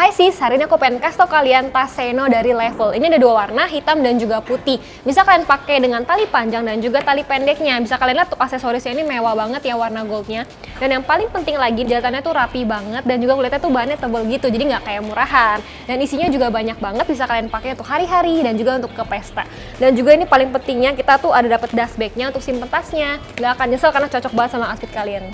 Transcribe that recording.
Hai sis, hari ini aku pengen kasih tau kalian tas Seno dari Level. Ini ada dua warna, hitam dan juga putih. Bisa kalian pakai dengan tali panjang dan juga tali pendeknya. Bisa kalian lihat tuh aksesorisnya ini mewah banget ya warna goldnya. Dan yang paling penting lagi, jahitannya tuh rapi banget dan juga kulitnya tuh bahannya tebal gitu, jadi nggak kayak murahan. Dan isinya juga banyak banget, bisa kalian pakai untuk hari-hari dan juga untuk ke pesta. Dan juga ini paling pentingnya kita tuh ada dapat dust bagnya untuk simpen tasnya. Nggak akan nyesel karena cocok banget sama outfit kalian.